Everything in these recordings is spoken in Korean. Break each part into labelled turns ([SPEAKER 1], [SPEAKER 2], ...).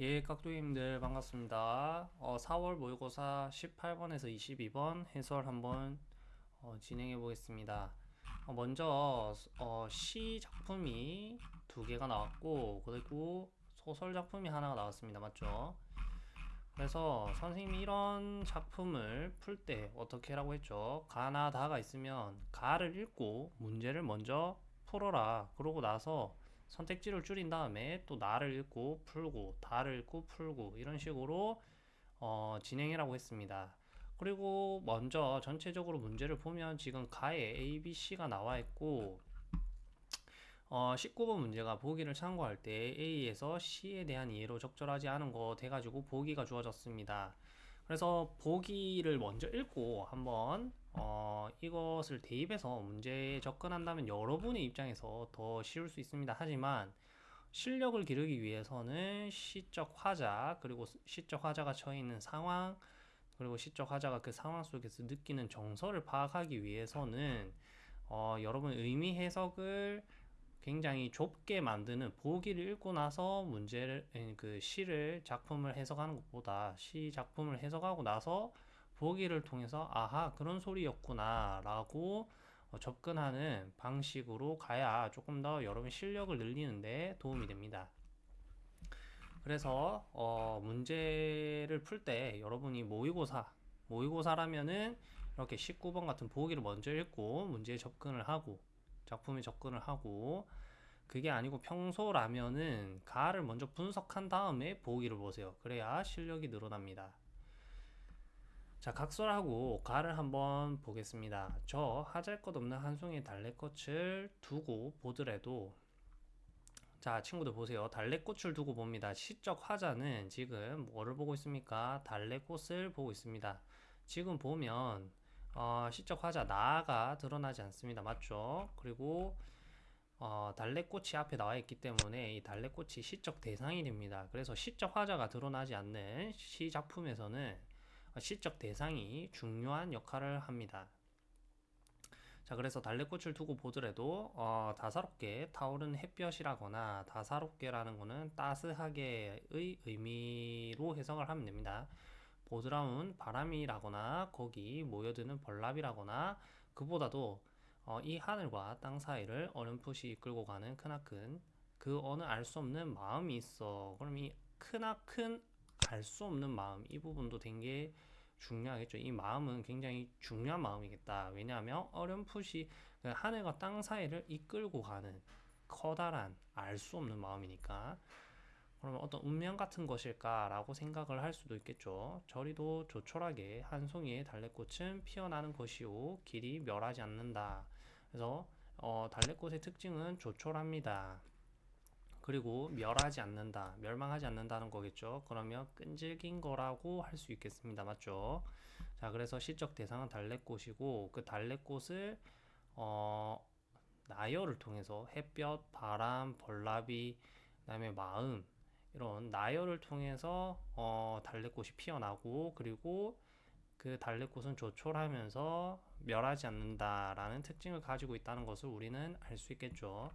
[SPEAKER 1] 예, 깍두기님들 반갑습니다. 어, 4월 모의고사 18번에서 22번 해설 한번 어, 진행해 보겠습니다. 어, 먼저 어, 시 작품이 두 개가 나왔고 그리고 소설 작품이 하나가 나왔습니다. 맞죠? 그래서 선생님이 이런 작품을 풀 때 어떻게 하라고 했죠? 가나 다가 있으면 가를 읽고 문제를 먼저 풀어라. 그러고 나서 선택지를 줄인 다음에 또 나를 읽고 풀고 다를 읽고 풀고 이런 식으로 어, 진행이라고 했습니다. 그리고 먼저 전체적으로 문제를 보면 지금 가에 A, B, C가 나와 있고 어, 19번 문제가 보기를 참고할 때 A에서 C에 대한 이해로 적절하지 않은 거 돼가지고 보기가 주어졌습니다. 그래서 보기를 먼저 읽고 한번 어, 이것을 대입해서 문제에 접근한다면 여러분의 입장에서 더 쉬울 수 있습니다. 하지만 실력을 기르기 위해서는 시적 화자 그리고 시적 화자가 처해 있는 상황 그리고 시적 화자가 그 상황 속에서 느끼는 정서를 파악하기 위해서는 어, 여러분 의미 해석을 굉장히 좁게 만드는 보기를 읽고 나서 문제를 그 시를 작품을 해석하는 것보다 시 작품을 해석하고 나서 보기를 통해서 아하 그런 소리였구나 라고 어, 접근하는 방식으로 가야 조금 더 여러분 실력을 늘리는데 도움이 됩니다. 그래서 어, 문제를 풀 때 여러분이 모의고사 모의고사라면은 이렇게 19번 같은 보기를 먼저 읽고 문제에 접근을 하고 작품에 접근을 하고 그게 아니고 평소라면은 가를 먼저 분석한 다음에 보기를 보세요. 그래야 실력이 늘어납니다. 자, 각설하고 가를 한번 보겠습니다. 저 하잘 것 없는 한 송이의 달래꽃을 두고 보더라도 자, 친구들 보세요. 달래꽃을 두고 봅니다. 시적 화자는 지금 뭐를 보고 있습니까? 달래꽃을 보고 있습니다. 지금 보면 어, 시적 화자 나가 드러나지 않습니다. 맞죠? 그리고 어, 달래꽃이 앞에 나와 있기 때문에 이 달래꽃이 시적 대상이 됩니다. 그래서 시적 화자가 드러나지 않는 시 작품에서는 시적 대상이 중요한 역할을 합니다. 자, 그래서 달래꽃을 두고 보더라도 어, 다사롭게 타오르는 햇볕이라거나 다사롭게라는 것은 따스하게의 의미로 해석을 하면 됩니다. 보드라운 바람이라거나 거기 모여드는 벌랍이라거나 그보다도 어, 이 하늘과 땅 사이를 어렴풋이 이끌고 가는 크나큰 그 어느 알 수 없는 마음이 있어. 그럼 이 크나큰 알수 없는 마음 이 부분도 되게 중요하겠죠. 이 마음은 굉장히 중요한 마음이겠다. 왜냐하면 어렴풋이 그 하늘과 땅 사이를 이끌고 가는 커다란 알 수 없는 마음이니까 그러면 어떤 운명 같은 것일까라고 생각을 할 수도 있겠죠. 저리도 조촐하게 한 송이의 달래꽃은 피어나는 것이오 길이 멸하지 않는다. 그래서 어, 달래꽃의 특징은 조촐합니다. 그리고 멸하지 않는다, 멸망하지 않는다는 거겠죠. 그러면 끈질긴 거라고 할 수 있겠습니다. 맞죠? 자, 그래서 시적 대상은 달래꽃이고 그 달래꽃을 어, 나열을 통해서 햇볕, 바람, 벌나비, 그다음에 마음 이런 나열을 통해서 어, 달래꽃이 피어나고 그리고 그 달래꽃은 조촐하면서 멸하지 않는다라는 특징을 가지고 있다는 것을 우리는 알 수 있겠죠.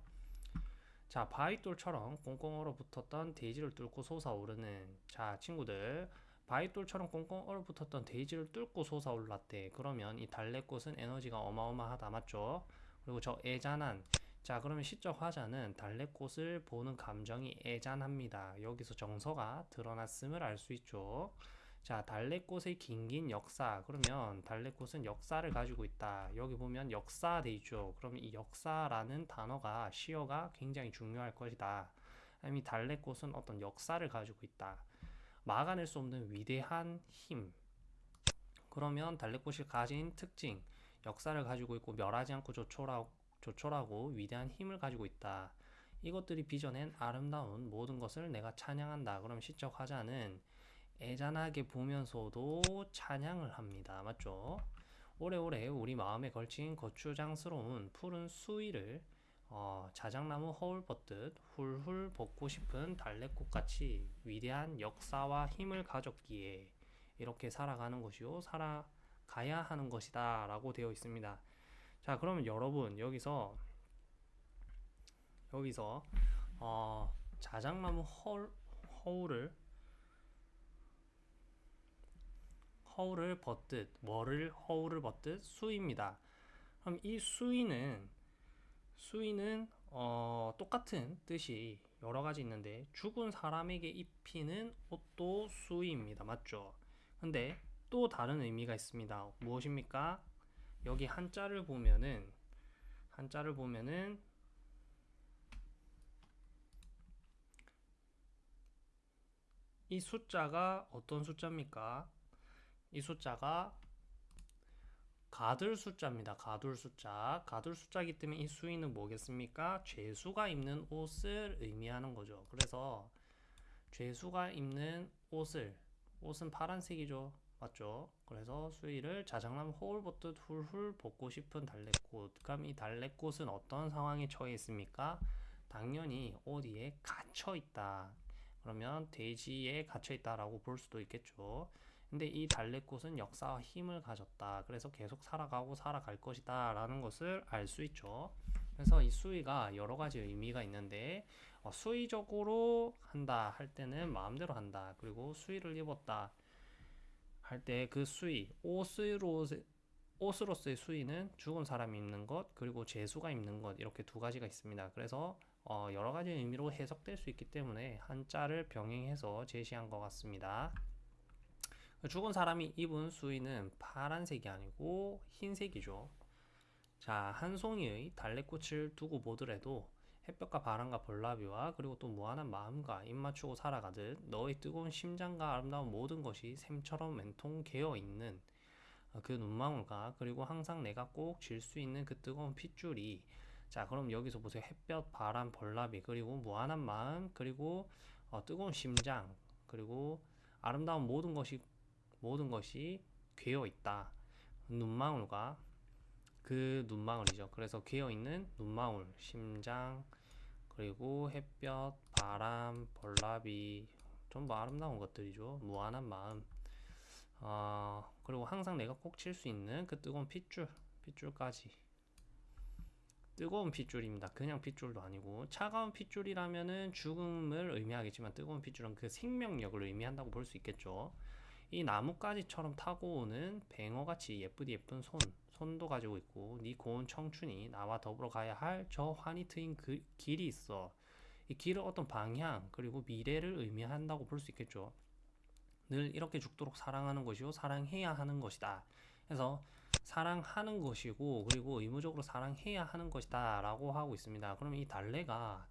[SPEAKER 1] 자, 바위돌처럼 꽁꽁 얼어붙었던 데이지를 뚫고 솟아오르는 자, 친구들 바위돌처럼 꽁꽁 얼어붙었던 데이지를 뚫고 솟아올랐대. 그러면 이 달래꽃은 에너지가 어마어마하다. 맞죠? 그리고 저 애잔한 자 그러면 시적 화자는 달래꽃을 보는 감정이 애잔합니다. 여기서 정서가 드러났음을 알 수 있죠. 자 달래꽃의 긴긴 역사 그러면 달래꽃은 역사를 가지고 있다. 여기 보면 역사 돼 있죠. 그러면 이 역사라는 단어가 시어가 굉장히 중요할 것이다. 이 달래꽃은 어떤 역사를 가지고 있다. 막아낼 수 없는 위대한 힘. 그러면 달래꽃이 가진 특징, 역사를 가지고 있고 멸하지 않고 조촐하고 조촐하고 위대한 힘을 가지고 있다. 이것들이 빚어낸 아름다운 모든 것을 내가 찬양한다. 그럼 시적 화자는 애잔하게 보면서도 찬양을 합니다. 맞죠? 오래오래 우리 마음에 걸친 거추장스러운 푸른 수위를 어, 자작나무 허울 벗듯 훌훌 벗고 싶은 달래꽃같이 위대한 역사와 힘을 가졌기에 이렇게 살아가는 것이요 살아가야 하는 것이다 라고 되어 있습니다. 자 그러면 여러분 여기서 여기서 어, 자작나무 허울, 허울을 허울을 벗듯 뭐를 허울을 벗듯 수입니다. 그럼 이 수위는 수위는 어, 똑같은 뜻이 여러 가지 있는데 죽은 사람에게 입히는 옷도 수위입니다. 맞죠? 근데 또 다른 의미가 있습니다. 무엇입니까? 여기 한자를 보면은 한자를 보면은 이 숫자가 어떤 숫자입니까? 이 숫자가 가들 숫자입니다. 가둘 숫자. 가둘 숫자이기 때문에 이 수위는 뭐겠습니까? 죄수가 입는 옷을 의미하는 거죠. 그래서 죄수가 입는 옷을 옷은 파란색이죠. 맞죠? 그래서 수위를 자장남 호울 벗듯 훌훌 벗고 싶은 달래꽃. 그럼 이 달래꽃은 어떤 상황에 처해 있습니까? 당연히 어디에 갇혀 있다. 그러면 돼지에 갇혀 있다라고 볼 수도 있겠죠. 근데 이 달래꽃은 역사와 힘을 가졌다. 그래서 계속 살아가고 살아갈 것이다. 라는 것을 알 수 있죠. 그래서 이 수위가 여러 가지 의미가 있는데, 어, 수위적으로 한다 할 때는 마음대로 한다. 그리고 수위를 입었다 할 때 그 수위, 옷으로, 옷으로서의 수위는 죽은 사람이 입는 것, 그리고 죄수가 입는 것, 이렇게 두 가지가 있습니다. 그래서 어, 여러 가지 의미로 해석될 수 있기 때문에 한자를 병행해서 제시한 것 같습니다. 죽은 사람이 입은 수의는 파란색이 아니고 흰색이죠. 자, 한 송이의 달래꽃을 두고 보더라도 햇볕과 바람과 벌나비와 그리고 또 무한한 마음과 입 맞추고 살아가듯 너의 뜨거운 심장과 아름다운 모든 것이 샘처럼 맨통 개어 있는 그 눈망울과 그리고 항상 내가 꼭 질 수 있는 그 뜨거운 핏줄이 자 그럼 여기서 보세요 햇볕 바람 벌나비 그리고 무한한 마음 그리고 어, 뜨거운 심장 그리고 아름다운 모든 것이 모든 것이 괴어 있다. 눈망울과 그 눈망울이죠. 그래서 괴어 있는 눈망울 심장 그리고 햇볕 바람 벌나비 전부 아름다운 것들이죠. 무한한 마음. 어, 그리고 항상 내가 꼭 칠 수 있는 그 뜨거운 핏줄 핏줄까지. 뜨거운 핏줄입니다. 그냥 핏줄도 아니고. 차가운 핏줄이라면은 죽음을 의미하겠지만 뜨거운 핏줄은 그 생명력을 의미한다고 볼 수 있겠죠. 이 나뭇가지처럼 타고 오는 뱅어같이 예쁘디 예쁜 손, 손도 가지고 있고 네 고운 청춘이 나와 더불어 가야 할 저 환히 트인 그 길이 있어. 이 길은 어떤 방향 그리고 미래를 의미한다고 볼 수 있겠죠. 늘 이렇게 죽도록 사랑하는 것이요 사랑해야 하는 것이다. 그래서 사랑하는 것이고 그리고 의무적으로 사랑해야 하는 것이다 라고 하고 있습니다. 그럼 이 달래가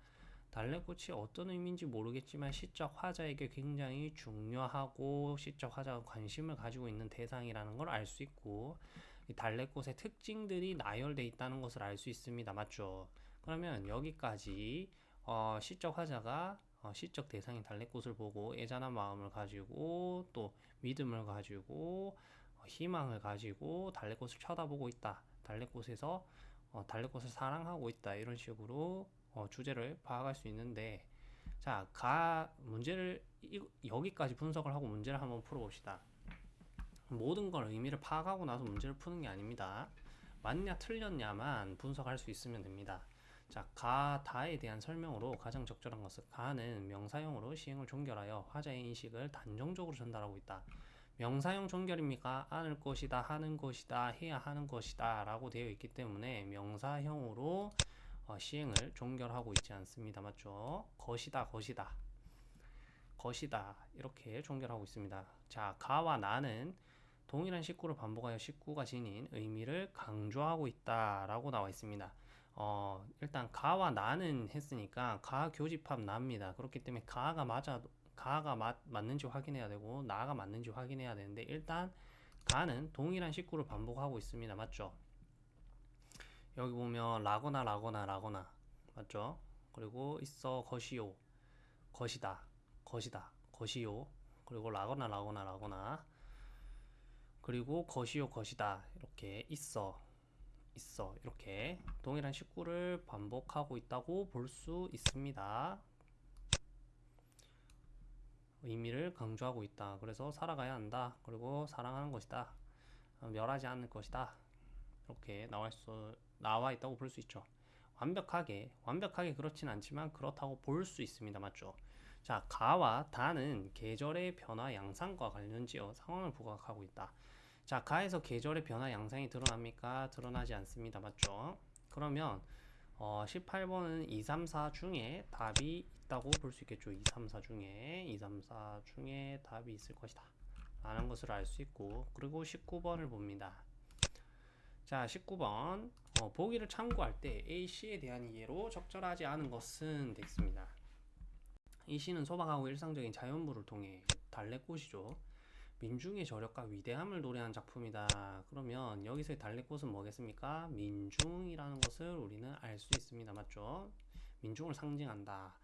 [SPEAKER 1] 달래꽃이 어떤 의미인지 모르겠지만 시적 화자에게 굉장히 중요하고 시적 화자가 관심을 가지고 있는 대상이라는 걸 알 수 있고 이 달래꽃의 특징들이 나열돼 있다는 것을 알 수 있습니다. 맞죠? 그러면 여기까지 어, 시적 화자가 어, 시적 대상인 달래꽃을 보고 애잔한 마음을 가지고 또 믿음을 가지고 희망을 가지고 달래꽃을 쳐다보고 있다. 달래꽃에서 어, 달래꽃을 사랑하고 있다. 이런 식으로 어, 주제를 파악할 수 있는데 자, 가 문제를 이, 여기까지 분석을 하고 문제를 한번 풀어봅시다. 모든 걸 의미를 파악하고 나서 문제를 푸는 게 아닙니다. 맞냐 틀렸냐만 분석할 수 있으면 됩니다. 자, 가, 다에 대한 설명으로 가장 적절한 것은 가는 명사형으로 시행을 종결하여 화자의 인식을 단정적으로 전달하고 있다. 명사형 종결입니까? 안을 것이다, 하는 것이다, 해야 하는 것이다 라고 되어 있기 때문에 명사형으로 어, 시행을 종결하고 있지 않습니다. 맞죠? 것이다, 것이다. 것이다. 이렇게 종결하고 있습니다. 자, 가와 나는 동일한 식구를 반복하여 식구가 지닌 의미를 강조하고 있다 라고 나와 있습니다. 어, 일단 가와 나는 했으니까 가 교집합 납니다. 그렇기 때문에 가가 맞아 가가 맞, 맞는지 확인해야 되고 나가 맞는지 확인해야 되는데 일단 가는 동일한 식구를 반복하고 있습니다. 맞죠? 여기 보면 라거나 라거나 라거나 맞죠? 그리고 있어 것이요 것이다 것이다 것이요 그리고 라거나 라거나 라거나 그리고 것이요 것이다 이렇게 있어 있어 이렇게 동일한 식구를 반복하고 있다고 볼 수 있습니다. 의미를 강조하고 있다. 그래서 살아가야 한다. 그리고 사랑하는 것이다. 멸하지 않을 것이다. 이렇게 나와, 수, 나와 있다고 볼 수 있죠. 완벽하게, 완벽하게 그렇진 않지만 그렇다고 볼 수 있습니다. 맞죠? 자, 가와 다는 계절의 변화 양상과 관련지어 상황을 부각하고 있다. 자, 가에서 계절의 변화 양상이 드러납니까? 드러나지 않습니다. 맞죠? 그러면 어, 18번은 2, 3, 4 중에 답이 있다고 볼 수 있겠죠. 2, 3, 4 중에 2, 3, 4 중에 답이 있을 것이다. 라는 것을 알 수 있고 그리고 19번을 봅니다. 자, 19번 어, 보기를 참고할 때 A씨에 대한 이해로 적절하지 않은 것은 됐습니다. 이 시는 소박하고 일상적인 자연물을 통해 달래꽃이죠. 민중의 저력과 위대함을 노래한 작품이다. 그러면 여기서의 달래꽃은 뭐겠습니까? 민중이라는 것을 우리는 알 수 있습니다. 맞죠? 민중을 상징한다.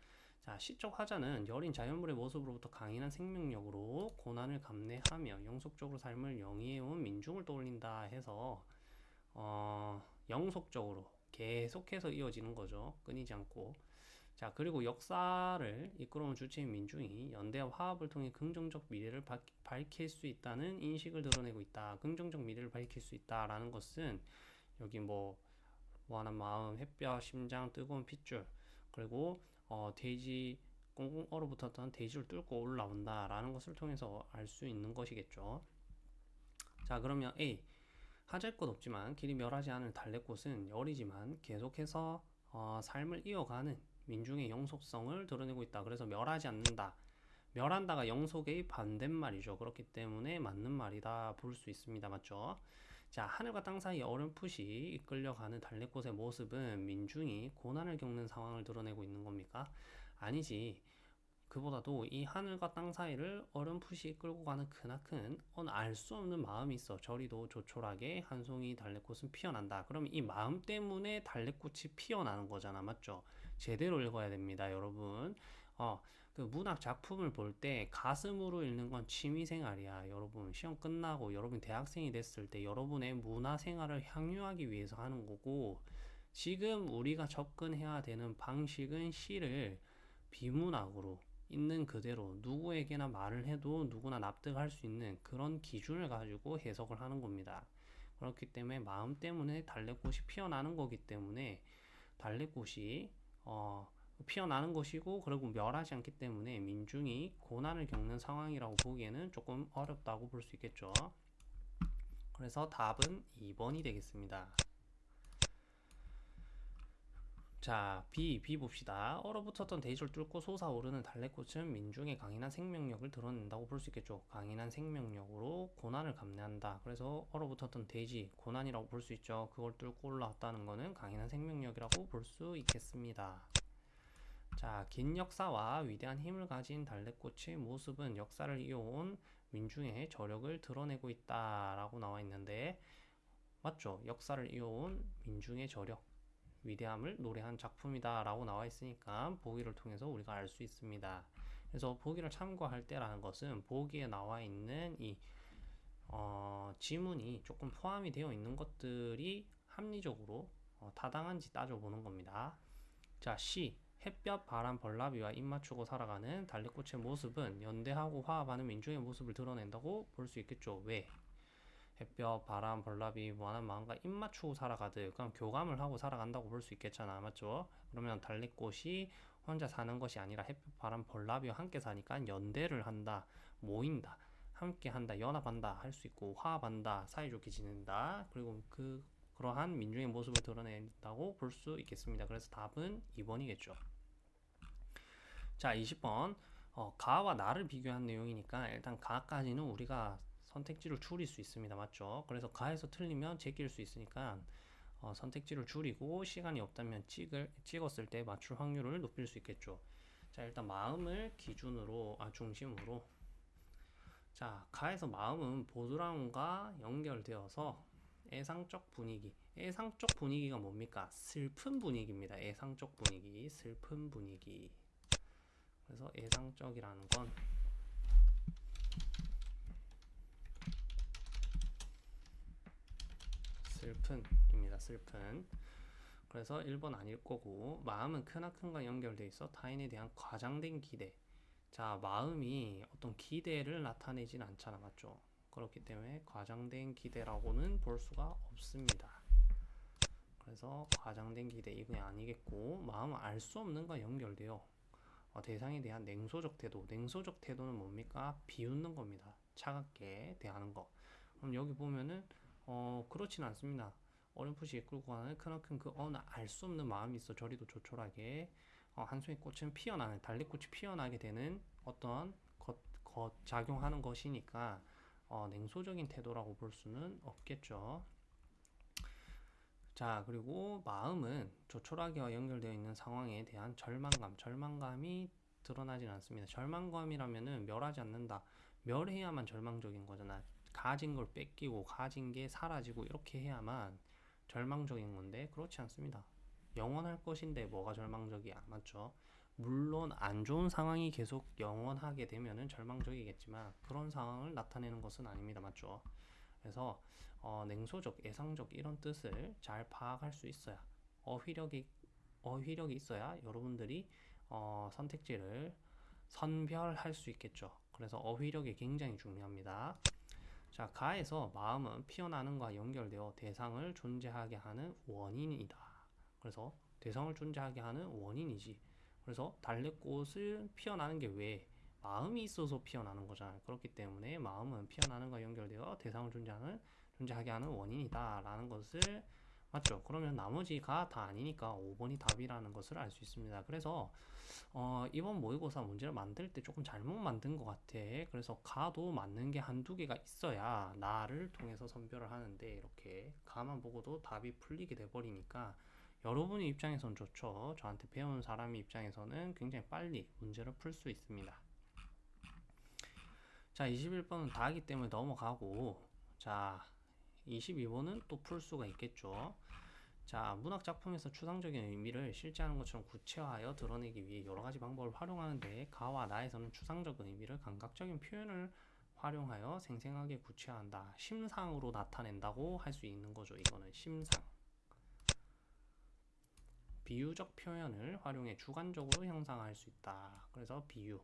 [SPEAKER 1] 자, 시적 화자는 여린 자연물의 모습으로부터 강인한 생명력으로 고난을 감내하며 영속적으로 삶을 영위해온 민중을 떠올린다 해서 어, 영속적으로 계속해서 이어지는 거죠. 끊이지 않고. 자, 그리고 역사를 이끌어온 주체인 민중이 연대와 화합을 통해 긍정적 미래를 바, 밝힐 수 있다는 인식을 드러내고 있다. 긍정적 미래를 밝힐 수 있다라는 것은 여기 뭐 무한한 마음, 햇볕, 심장, 뜨거운 핏줄 그리고 어, 돼지 꽁꽁 얼어붙었던 돼지를 뚫고 올라온다라는 것을 통해서 알 수 있는 것이겠죠. 자, 그러면 A 하잘 것 없지만 길이 멸하지 않을 달래꽃은 열이지만 계속해서 어, 삶을 이어가는 민중의 영속성을 드러내고 있다. 그래서 멸하지 않는다. 멸한다가 영속의 반대말이죠. 그렇기 때문에 맞는 말이다 볼 수 있습니다. 맞죠? 자, 하늘과 땅 사이 어렴풋이 이끌려가는 달래꽃의 모습은 민중이 고난을 겪는 상황을 드러내고 있는 겁니까? 아니지. 그보다도 이 하늘과 땅 사이를 어렴풋이 이끌고 가는 크나큰 알수 없는 마음이 있어. 저리도 조촐하게 한 송이 달래꽃은 피어난다. 그럼 이 마음 때문에 달래꽃이 피어나는 거잖아. 맞죠? 제대로 읽어야 됩니다, 여러분. 어, 그 문학 작품을 볼 때 가슴으로 읽는 건 취미 생활이야. 여러분 시험 끝나고 여러분 대학생이 됐을 때 여러분의 문화 생활을 향유하기 위해서 하는 거고 지금 우리가 접근해야 되는 방식은 시를 비문학으로 있는 그대로 누구에게나 말을 해도 누구나 납득할 수 있는 그런 기준을 가지고 해석을 하는 겁니다. 그렇기 때문에 마음 때문에 달래꽃이 피어나는 거기 때문에 달래꽃이 어, 피어나는 것이고 그리고 멸하지 않기 때문에 민중이 고난을 겪는 상황이라고 보기에는 조금 어렵다고 볼 수 있겠죠. 그래서 답은 2번이 되겠습니다. 자, B, B 봅시다. 얼어붙었던 대지를 뚫고 솟아오르는 달래꽃은 민중의 강인한 생명력을 드러낸다고 볼 수 있겠죠. 강인한 생명력으로 고난을 감내한다. 그래서 얼어붙었던 대지, 고난이라고 볼 수 있죠. 그걸 뚫고 올라왔다는 것은 강인한 생명력이라고 볼 수 있겠습니다. 자, 긴 역사와 위대한 힘을 가진 달래꽃의 모습은 역사를 이어온 민중의 저력을 드러내고 있다라고 나와 있는데 맞죠? 역사를 이어온 민중의 저력 위대함을 노래한 작품이다라고 나와 있으니까 보기를 통해서 우리가 알 수 있습니다. 그래서 보기를 참고할 때라는 것은 보기에 나와 있는 이 어, 지문이 조금 포함이 되어 있는 것들이 합리적으로 어, 타당한지 따져보는 겁니다. 자, C. 햇볕, 바람, 벌나비와 입 맞추고 살아가는 달래꽃의 모습은 연대하고 화합하는 민중의 모습을 드러낸다고 볼 수 있겠죠. 왜? 햇볕, 바람, 벌나비, 무한한 마음과 입 맞추고 살아가듯 그럼 교감을 하고 살아간다고 볼 수 있겠잖아. 맞죠? 그러면 달래꽃이 혼자 사는 것이 아니라 햇볕, 바람, 벌나비와 함께 사니까 연대를 한다. 모인다. 함께 한다. 연합한다. 할 수 있고 화합한다. 사이좋게 지낸다. 그리고 그 그러한 민중의 모습을 드러낸다고 볼 수 있겠습니다. 그래서 답은 2번이겠죠. 자, 20번. 어, 가와 나를 비교한 내용이니까 일단 가까지는 우리가 선택지를 줄일 수 있습니다. 맞죠? 그래서 가에서 틀리면 제낄 수 있으니까 어, 선택지를 줄이고 시간이 없다면 찍을, 찍었을 때 맞출 확률을 높일 수 있겠죠. 자, 일단 마음을 기준으로, 아, 중심으로. 자, 가에서 마음은 보드라운과 연결되어서 애상적 분위기. 애상적 분위기가 뭡니까? 슬픈 분위기입니다. 애상적 분위기, 슬픈 분위기. 그래서 애상적이라는 건 슬픈입니다. 슬픈. 그래서 1번 아닐 거고 마음은 크나큰과 연결돼 있어 타인에 대한 과장된 기대. 자, 마음이 어떤 기대를 나타내진 않잖아. 맞죠? 그렇기 때문에 과장된 기대라고는 볼 수가 없습니다. 그래서 과장된 기대 이건 아니겠고 마음은 알 수 없는과 연결돼요. 어, 대상에 대한 냉소적 태도. 냉소적 태도는 뭡니까? 비웃는 겁니다. 차갑게 대하는 거. 그럼 여기 보면은 어 그렇진 않습니다. 어렴풋이 이끌고 가는 크나큰 그 어느 알 수 없는 마음이 있어 저리도 조촐하게 어, 한 송이 꽃은 피어나는 달리꽃이 피어나게 되는 어떤 것, 것 작용하는 것이니까 어, 냉소적인 태도라고 볼 수는 없겠죠. 자, 그리고 마음은 조촐하게와 연결되어 있는 상황에 대한 절망감, 절망감이 드러나진 않습니다. 절망감이라면은 멸하지 않는다. 멸해야만 절망적인 거잖아. 가진 걸 뺏기고 가진 게 사라지고 이렇게 해야만 절망적인 건데 그렇지 않습니다. 영원할 것인데 뭐가 절망적이야. 맞죠? 물론 안 좋은 상황이 계속 영원하게 되면은 절망적이겠지만 그런 상황을 나타내는 것은 아닙니다. 맞죠? 그래서 어, 냉소적, 예상적 이런 뜻을 잘 파악할 수 있어야 어휘력이 어휘력이 있어야 여러분들이 어, 선택지를 선별할 수 있겠죠. 그래서 어휘력이 굉장히 중요합니다. 자, 가에서 마음은 피어나는 것과 연결되어 대상을 존재하게 하는 원인이다. 그래서 대상을 존재하게 하는 원인이지. 그래서 달래꽃을 피어나는 게 왜? 마음이 있어서 피어나는 거잖아요. 그렇기 때문에 마음은 피어나는 것과 연결되어 대상을 존재하는 존재하게 하는 원인이다. 라는 것을 맞죠? 그러면 나머지가 다 아니니까 5번이 답이라는 것을 알 수 있습니다. 그래서 어, 이번 모의고사 문제를 만들 때 조금 잘못 만든 것 같아. 그래서 가도 맞는 게 한두 개가 있어야 나를 통해서 선별을 하는데 이렇게 가만 보고도 답이 풀리게 돼버리니까 여러분의 입장에선 좋죠. 저한테 배운 사람의 입장에서는 굉장히 빨리 문제를 풀 수 있습니다. 자, 21번은 다하기 때문에 넘어가고 자, 22번은 또 풀 수가 있겠죠. 자, 문학 작품에서 추상적인 의미를 실제하는 것처럼 구체화하여 드러내기 위해 여러 가지 방법을 활용하는데 가와 나에서는 추상적 의미를 감각적인 표현을 활용하여 생생하게 구체화한다. 심상으로 나타낸다고 할 수 있는 거죠. 이거는 심상. 비유적 표현을 활용해 주관적으로 형상화할 수 있다. 그래서 비유.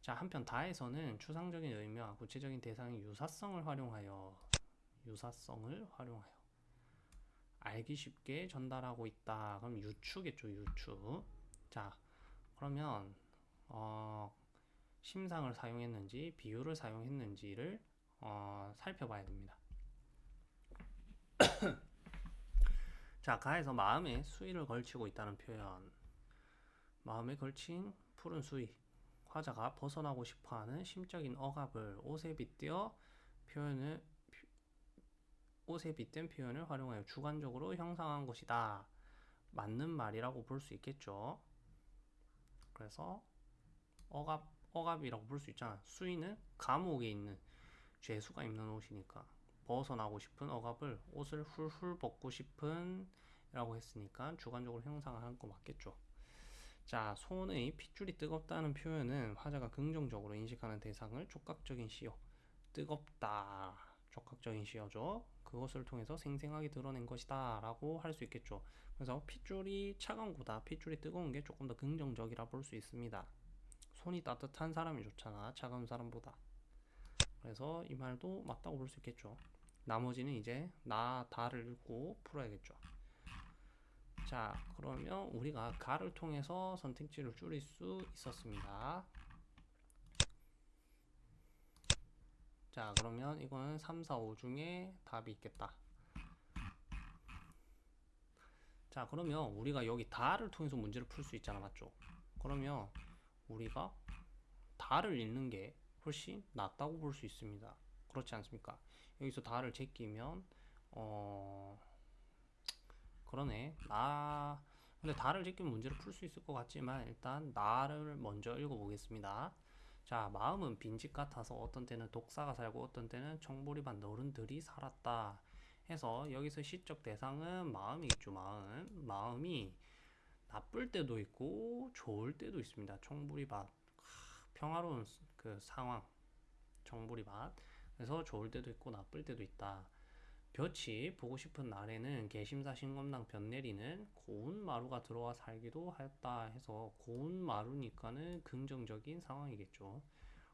[SPEAKER 1] 자, 한편 다에서는 추상적인 의미와 구체적인 대상의 유사성을 활용하여 유사성을 활용하여 알기 쉽게 전달하고 있다. 그럼 유추겠죠, 유추. 자, 그러면 어, 심상을 사용했는지 비유를 사용했는지를 어, 살펴봐야 됩니다. 자, 가에서 마음에 수위를 걸치고 있다는 표현. 마음에 걸친 푸른 수위. 화자가 벗어나고 싶어하는 심적인 억압을 옷에 빗대어 표현을 옷에 빗댄 표현을 활용하여 주관적으로 형상한 것이다. 맞는 말이라고 볼 수 있겠죠. 그래서 억압 억압이라고 볼 수 있잖아. 수위는 감옥에 있는 죄수가 입는 옷이니까 벗어나고 싶은 억압을 옷을 훌훌 벗고 싶은 라고 했으니까 주관적으로 형상한 거 맞겠죠. 자, 손의 핏줄이 뜨겁다는 표현은 화자가 긍정적으로 인식하는 대상을 촉각적인 시효, 뜨겁다, 촉각적인 시효죠. 그것을 통해서 생생하게 드러낸 것이다 라고 할 수 있겠죠. 그래서 핏줄이 차가운 거다, 핏줄이 뜨거운 게 조금 더 긍정적이라 볼 수 있습니다. 손이 따뜻한 사람이 좋잖아, 차가운 사람보다. 그래서 이 말도 맞다고 볼 수 있겠죠. 나머지는 이제 나, 다를 읽고 풀어야겠죠. 자, 그러면 우리가 가를 통해서 선택지를 줄일 수 있었습니다. 자, 그러면 이거는 3, 4, 5 중에 답이 있겠다. 자, 그러면 우리가 여기 다를 통해서 문제를 풀 수 있잖아, 맞죠? 그러면 우리가 다를 읽는 게 훨씬 낫다고 볼 수 있습니다. 그렇지 않습니까? 여기서 다를 제끼면 어 그러네. 나 근데 다를 제끼면 문제를 풀 수 있을 것 같지만 일단 나를 먼저 읽어보겠습니다. 자, 마음은 빈집 같아서 어떤 때는 독사가 살고 어떤 때는 청보리반 어른들이 살았다. 해서 여기서 시적 대상은 마음이겠죠. 마음. 마음이 나쁠 때도 있고 좋을 때도 있습니다. 청보리밭. 평화로운 그 상황. 청보리밭. 그래서 좋을 때도 있고 나쁠 때도 있다. 볕이 보고 싶은 날에는 개심사 신검당 볕 내리는 고운 마루가 들어와 살기도 하였다 해서 고운 마루니까는 긍정적인 상황이겠죠.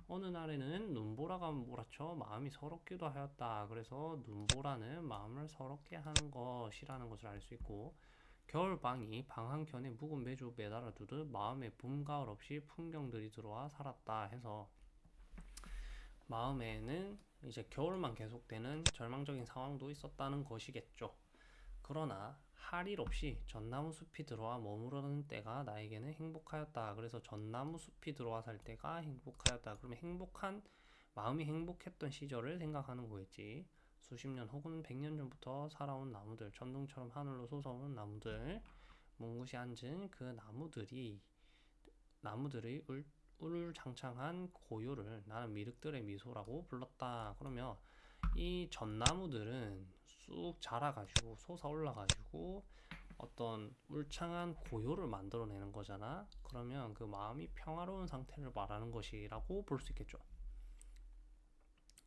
[SPEAKER 1] 어느 날에는 눈보라가 몰아쳐 마음이 서럽기도 하였다. 그래서 눈보라는 마음을 서럽게 하는 것이라는 것을 알 수 있고 겨울방이 방 한켠에 묵은 매주 매달아 두듯 마음에 봄, 가을 없이 풍경들이 들어와 살았다 해서 마음에는 이제 겨울만 계속되는 절망적인 상황도 있었다는 것이겠죠. 그러나 할일 없이 전나무 숲이 들어와 머무르는 때가 나에게는 행복하였다. 그래서 전나무 숲이 들어와 살 때가 행복하였다. 그러면 행복한 마음이 행복했던 시절을 생각하는 거겠지. 수십 년 혹은 백 년 전부터 살아온 나무들, 천둥처럼 하늘로 솟아오는 나무들, 뭉굿이 앉은 그 나무들이 나무들의 울, 울창창한 고요를 나는 미륵들의 미소라고 불렀다. 그러면 이 전나무들은 쑥 자라가지고 솟아올라가지고 어떤 울창한 고요를 만들어내는 거잖아. 그러면 그 마음이 평화로운 상태를 말하는 것이라고 볼 수 있겠죠.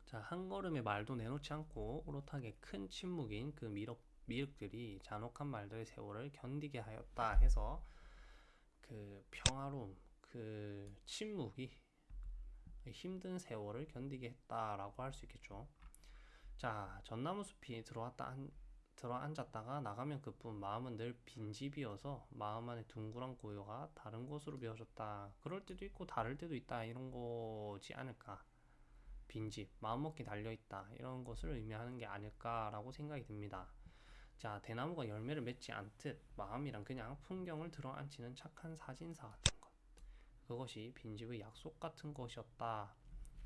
[SPEAKER 1] 자, 한 걸음의 말도 내놓지 않고 오롯하게 큰 침묵인 그 미륵, 미륵들이 잔혹한 말들의 세월을 견디게 하였다 해서 그 평화로움, 그 침묵이 힘든 세월을 견디게 했다라고 할 수 있겠죠. 자, 전나무 숲이 들어왔다 한, 들어 앉았다가 나가면 그뿐 마음은 늘 빈집이어서 마음 안에 둥그런 고요가 다른 곳으로 비어졌다. 그럴 때도 있고 다를 때도 있다. 이런 거지 않을까. 빈집, 마음먹기 달려있다. 이런 것을 의미하는 게 아닐까라고 생각이 듭니다. 자, 대나무가 열매를 맺지 않듯 마음이란 그냥 풍경을 들어 앉히는 착한 사진사. 그것이 빈집의 약속 같은 것이었다.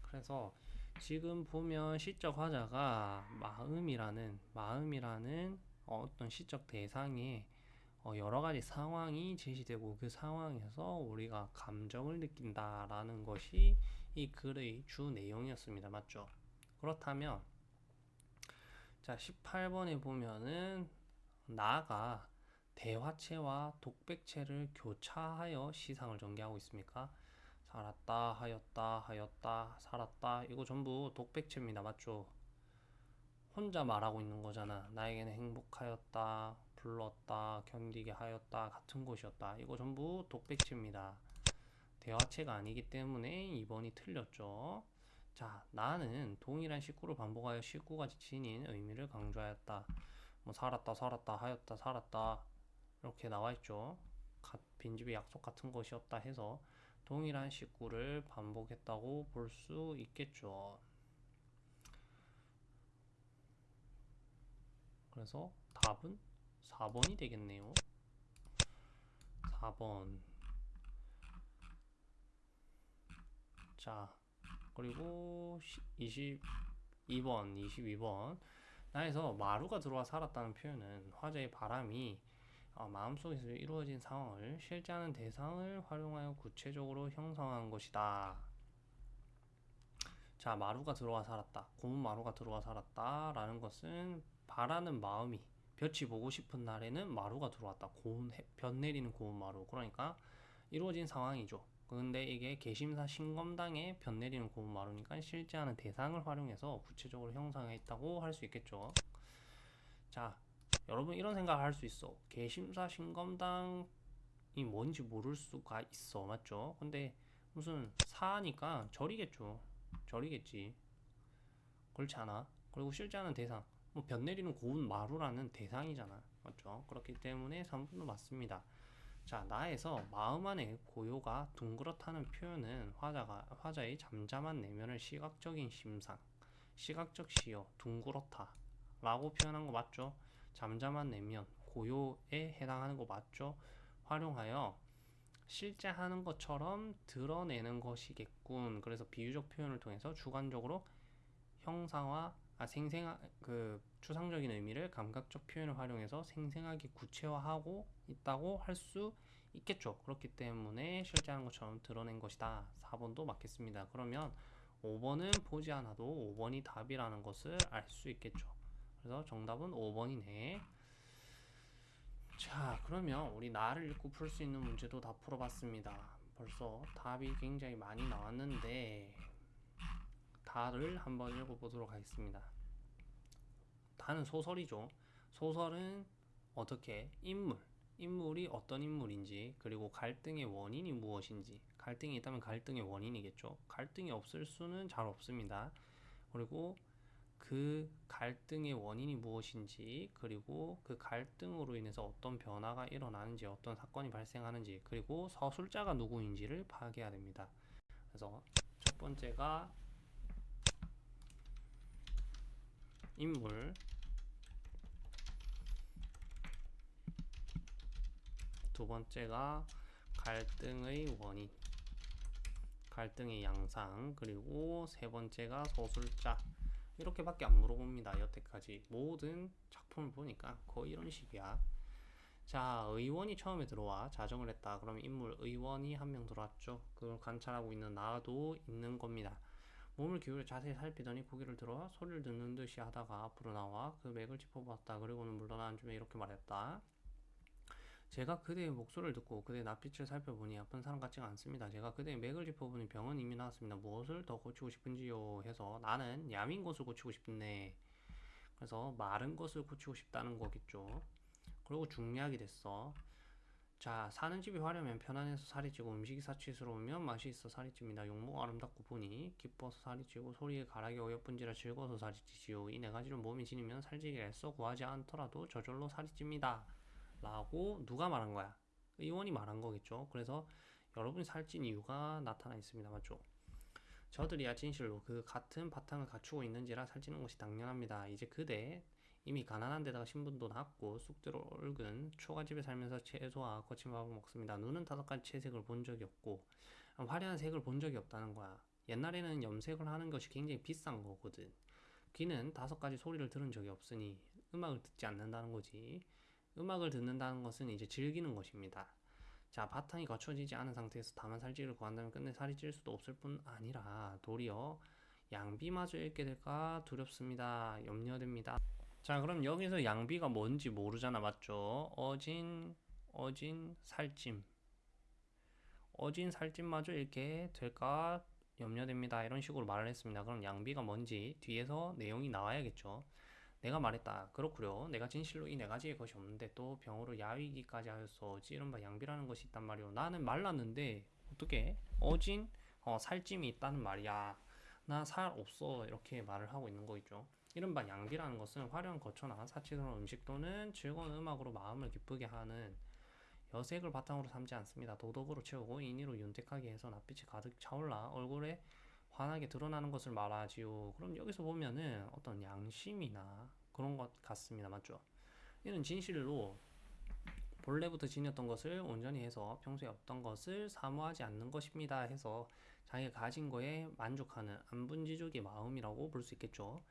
[SPEAKER 1] 그래서 지금 보면 시적 화자가 마음이라는 마음이라는 어떤 시적 대상에 어, 여러 가지 상황이 제시되고 그 상황에서 우리가 감정을 느낀다라는 것이 이 글의 주 내용이었습니다. 맞죠? 그렇다면 자 18번에 보면은 나가 대화체와 독백체를 교차하여 시상을 전개하고 있습니까? 살았다 하였다 하였다 살았다 이거 전부 독백체입니다. 맞죠? 혼자 말하고 있는 거잖아. 나에게는 행복하였다, 불렀다, 견디게 하였다, 같은 것이었다. 이거 전부 독백체입니다. 대화체가 아니기 때문에 2번이 틀렸죠. 자, 나는 동일한 식구를 반복하여 식구가 지닌 의미를 강조하였다. 뭐 살았다, 살았다, 하였다, 살았다 이렇게 나와 있죠. 빈집의 약속 같은 것이었다 해서 동일한 식구를 반복했다고 볼 수 있겠죠. 그래서 답은 4번이 되겠네요. 4번. 자, 그리고 22번, 22번. 나에서 마루가 들어와 살았다는 표현은 화자의 바람이 어, 마음속에서 이루어진 상황을 실제하는 대상을 활용하여 구체적으로 형성한 것이다. 자, 마루가 들어와 살았다. 고운 마루가 들어와 살았다. 라는 것은 바라는 마음이 볕이 보고 싶은 날에는 마루가 들어왔다. 고운 해, 볕 내리는 고운 마루. 그러니까 이루어진 상황이죠. 근데 이게 개심사 신검당에 볕 내리는 고운 마루니까 실제하는 대상을 활용해서 구체적으로 형성했다고 할 수 있겠죠. 자, 여러분 이런 생각을 할수 있어. 개심사 신검당이 뭔지 모를 수가 있어. 맞죠? 근데 무슨 사니까 절이겠죠. 절이겠지. 그렇지 않아? 그리고 실제하는 대상. 뭐볕 내리는 고운 마루라는 대상이잖아. 맞죠? 그렇기 때문에 3분도 맞습니다. 자, 나에서 마음 안에 고요가 둥그렇다는 표현은 화자가 화자의 잠잠한 내면을 시각적인 심상, 시각적 시여, 둥그렇다 라고 표현한 거 맞죠? 잠잠한 내면, 고요에 해당하는 거 맞죠? 활용하여 실제 하는 것처럼 드러내는 것이겠군. 그래서 비유적 표현을 통해서 주관적으로 형상화, 아, 생생한 그 추상적인 의미를 감각적 표현을 활용해서 생생하게 구체화하고 있다고 할 수 있겠죠. 그렇기 때문에 실제 하는 것처럼 드러낸 것이다. 4번도 맞겠습니다. 그러면 5번은 보지 않아도 5번이 답이라는 것을 알 수 있겠죠. 그래서 정답은 5번이네. 자, 그러면 우리 나를 읽고 풀 수 있는 문제도 다 풀어봤습니다. 벌써 답이 굉장히 많이 나왔는데 다를 한번 읽어보도록 하겠습니다. 다는 소설이죠. 소설은 어떻게 인물, 인물이 어떤 인물인지 그리고 갈등의 원인이 무엇인지 갈등이 있다면 갈등의 원인이겠죠. 갈등이 없을 수는 잘 없습니다. 그리고 그 갈등의 원인이 무엇인지 그리고 그 갈등으로 인해서 어떤 변화가 일어나는지 어떤 사건이 발생하는지 그리고 서술자가 누구인지를 파악해야 됩니다. 그래서 첫 번째가 인물 두 번째가 갈등의 원인 갈등의 양상 그리고 세 번째가 서술자 이렇게밖에 안 물어봅니다. 여태까지 모든 작품을 보니까 거의 이런 식이야. 자 의원이 처음에 들어와 자정을 했다. 그러면 인물 의원이 한 명 들어왔죠. 그걸 관찰하고 있는 나도 있는 겁니다. 몸을 기울여 자세히 살피더니 고개를 들어 소리를 듣는 듯이 하다가 앞으로 나와 그 맥을 짚어보았다. 그리고는 물러나 앉으며 이렇게 말했다 제가 그대의 목소리를 듣고 그대의 낯빛을 살펴보니 아픈 사람 같지가 않습니다. 제가 그대의 맥을 짚어보니 병은 이미 나았습니다. 무엇을 더 고치고 싶은지요? 해서 나는 야민 것을 고치고 싶네. 그래서 마른 것을 고치고 싶다는 거겠죠. 그리고 중약이 됐어. 자, 사는 집이 화려하면 편안해서 살이 찌고 음식이 사치스러우면 맛이 있어 살이 찝니다. 용모가 아름답고 보니 기뻐서 살이 찌고 소리에 가락이 어여쁜지라 즐거워서 살이 찌지요. 이 네 가지를 몸이 지니면 살찌기를 애써 구하지 않더라도 저절로 살이 찝니다. 라고 누가 말한 거야? 의원이 말한 거겠죠. 그래서 여러분이 살찐 이유가 나타나 있습니다. 맞죠? 저들이야 진실로 그 같은 바탕을 갖추고 있는지라 살찌는 것이 당연합니다. 이제 그대 이미 가난한 데다가 신분도 낮고 쑥대로 얽은 초가집에 살면서 채소와 거친 밥을 먹습니다. 눈은 다섯 가지 채색을 본 적이 없고 화려한 색을 본 적이 없다는 거야. 옛날에는 염색을 하는 것이 굉장히 비싼 거거든. 귀는 다섯 가지 소리를 들은 적이 없으니 음악을 듣지 않는다는 거지. 음악을 듣는다는 것은 이제 즐기는 것입니다. 자, 바탕이 갖춰지지 않은 상태에서 다만 살찌를 구한다면 끝내 살이 찔 수도 없을 뿐 아니라 도리어 양비마저 잃게 될까 두렵습니다. 염려됩니다. 자, 그럼 여기서 양비가 뭔지 모르잖아, 맞죠? 어진, 어진, 살찜. 어진 살찜마저 잃게 될까 염려됩니다. 이런 식으로 말을 했습니다. 그럼 양비가 뭔지 뒤에서 내용이 나와야겠죠. 내가 말했다. 그렇구려. 내가 진실로 이 네 가지의 것이 없는데 또 병으로 야위기까지 하였어. 이른바 양비라는 것이 있단 말이오. 나는 말랐는데 어떻게 어진 어, 살찜이 있다는 말이야. 나 살 없어. 이렇게 말을 하고 있는 거 있죠. 이른바 양비라는 것은 화려한 거처나 사치스러운 음식 또는 즐거운 음악으로 마음을 기쁘게 하는 여색을 바탕으로 삼지 않습니다. 도덕으로 채우고 인의로 윤택하게 해서 낯빛이 가득 차올라 얼굴에 환하게 드러나는 것을 말하지요. 그럼 여기서 보면은 어떤 양심이나 그런 것 같습니다. 맞죠? 이는 진실로 본래부터 지녔던 것을 온전히 해서 평소에 없던 것을 사모하지 않는 것입니다. 해서 자기가 가진 거에 만족하는 안분지족의 마음이라고 볼 수 있겠죠.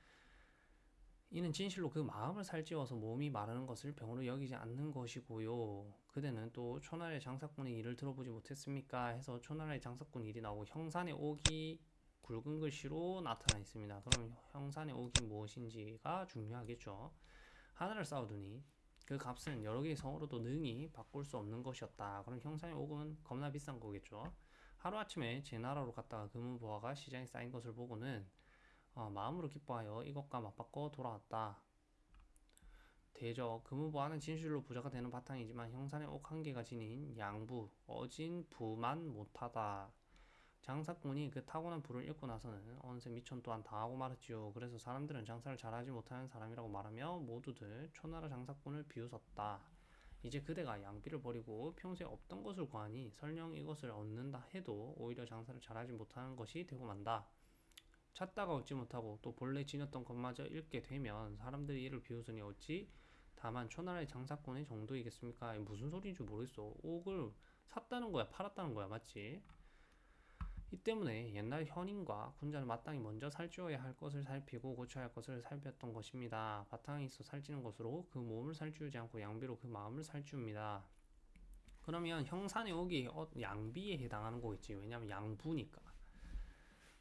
[SPEAKER 1] 이는 진실로 그 마음을 살찌워서 몸이 마르는 것을 병으로 여기지 않는 것이고요. 그대는 또 초나라의 장사꾼의 일을 들어보지 못했습니까? 해서 초나라의 장사꾼 일이 나오고 형산의 옥이 굵은 글씨로 나타나 있습니다. 그럼 형산의 옥이 무엇인지가 중요하겠죠. 하늘을 쌓아두니 그 값은 여러 개의 성으로도 능히 바꿀 수 없는 것이었다. 그럼 형산의 옥은 겁나 비싼 거겠죠. 하루아침에 제 나라로 갔다가 금은보화가 시장에 쌓인 것을 보고는 어, 마음으로 기뻐하여 이것과 맞바꿔 돌아왔다. 대저 금은보화는 진실로 부자가 되는 바탕이지만 형산의 옥 한 개가 지닌 양부, 어진 부만 못하다. 장사꾼이 그 타고난 부를 잃고 나서는 어느새 미천 또한 당하고 말았지요. 그래서 사람들은 장사를 잘하지 못하는 사람이라고 말하며 모두들 초나라 장사꾼을 비웃었다. 이제 그대가 양비를 버리고 평소에 없던 것을 구하니 설령 이것을 얻는다 해도 오히려 장사를 잘하지 못하는 것이 되고 만다. 찾다가 얻지 못하고 또 본래 지녔던 것마저 잃게 되면 사람들이 이를 비웃으니 어찌 다만 초나라의 장사꾼의 정도이겠습니까? 무슨 소리인지 모르겠어. 옥을 샀다는 거야, 팔았다는 거야, 맞지? 이 때문에 옛날 현인과 군자는 마땅히 먼저 살찌워야 할 것을 살피고 고쳐야 할 것을 살폈던 것입니다. 바탕에 있어 살찌는 것으로 그 몸을 살찌우지 않고 양비로 그 마음을 살찌웁니다. 그러면 형산의 옥이 어, 양비에 해당하는 거겠지. 왜냐하면 양부니까.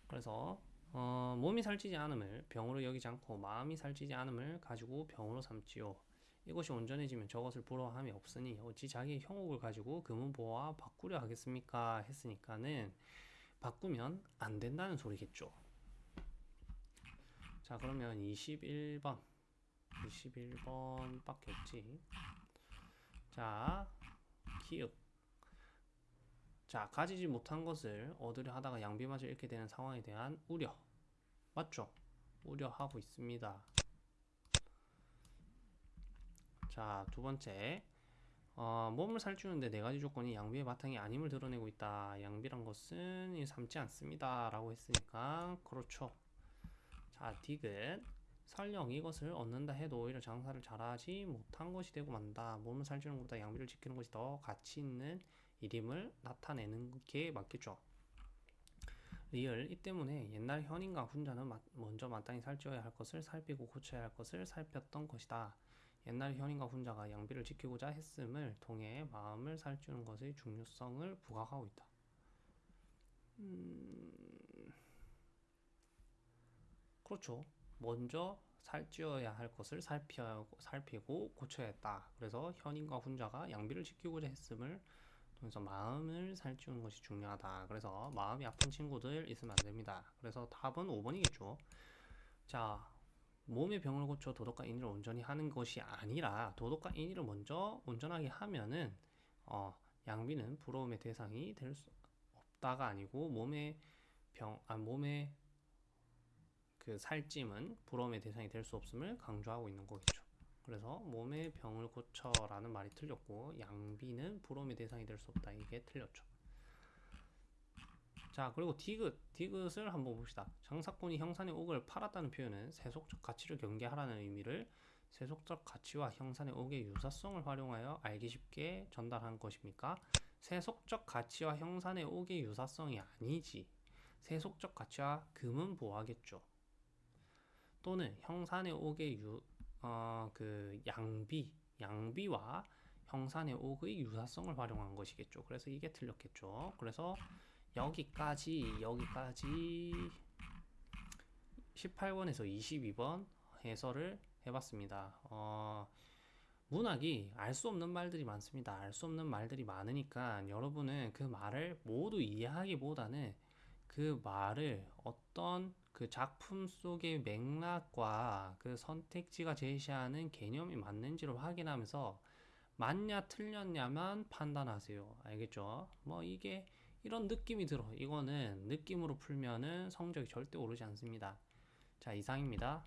[SPEAKER 1] 그래서 어, 몸이 살찌지 않음을 병으로 여기지 않고 마음이 살찌지 않음을 가지고 병으로 삼지요. 이것이 온전해지면 저것을 부러워함이 없으니 어찌 자기의 형옥을 가지고 금은보와 바꾸려 하겠습니까? 했으니까는 바꾸면 안 된다는 소리겠죠. 자, 그러면 21번. 21번 밖에 없지. 자, 키읔. 자, 가지지 못한 것을 얻으려 하다가 양비마저 잃게 되는 상황에 대한 우려. 맞죠? 우려하고 있습니다. 자, 두 번째. 어, 몸을 살찌우는데 네 가지 조건이 양비의 바탕이 아님을 드러내고 있다. 양비란 것은 이 삼지 않습니다. 라고 했으니까, 그렇죠. 자, 디귿. 설령 이것을 얻는다 해도 오히려 장사를 잘하지 못한 것이 되고 만다. 몸을 살찌우는 것보다 양비를 지키는 것이 더 가치 있는 일임을 나타내는 게 맞겠죠. 리을 이 때문에 옛날 현인과 훈자는 마- 먼저 마땅히 살찌워야 할 것을 살피고 고쳐야 할 것을 살폈던 것이다. 옛날 현인과 훈자가 양비를 지키고자 했음을 통해 마음을 살찌우는 것의 중요성을 부각하고 있다. 음... 그렇죠. 먼저 살찌워야 할 것을 살피고, 살피고 고쳐야 했다. 그래서 현인과 훈자가 양비를 지키고자 했음을 통해서 마음을 살찌우는 것이 중요하다. 그래서 마음이 아픈 친구들 있으면 안 됩니다. 그래서 답은 5번이겠죠. 자, 몸의 병을 고쳐 도덕과 인의를 온전히 하는 것이 아니라 도덕과 인의를 먼저 온전하게 하면은 어, 양비는 부러움의 대상이 될 수 없다가 아니고 몸의 병, 아, 몸의 그 살찜은 부러움의 대상이 될 수 없음을 강조하고 있는 거겠죠. 그래서 몸의 병을 고쳐라는 말이 틀렸고 양비는 부러움의 대상이 될 수 없다 이게 틀렸죠. 자 그리고 디귿 디귿을 한번 봅시다. 장사꾼이 형산의 옥을 팔았다는 표현은 세속적 가치를 경계하라는 의미를 세속적 가치와 형산의 옥의 유사성을 활용하여 알기 쉽게 전달한 것입니까? 세속적 가치와 형산의 옥의 유사성이 아니지. 세속적 가치와 금은 보하겠죠. 또는 형산의 옥의 유, 어, 그 양비, 양비와 형산의 옥의 유사성을 활용한 것이겠죠. 그래서 이게 틀렸겠죠. 그래서 여기까지 여기까지 18번에서 22번 해설을 해봤습니다. 어, 문학이 알 수 없는 말들이 많습니다. 알 수 없는 말들이 많으니까 여러분은 그 말을 모두 이해하기보다는 그 말을 어떤 그 작품 속의 맥락과 그 선택지가 제시하는 개념이 맞는지를 확인하면서 맞냐 틀렸냐만 판단하세요. 알겠죠? 뭐 이게 이런 느낌이 들어. 이거는 느낌으로 풀면은 성적이 절대 오르지 않습니다. 자, 이상입니다.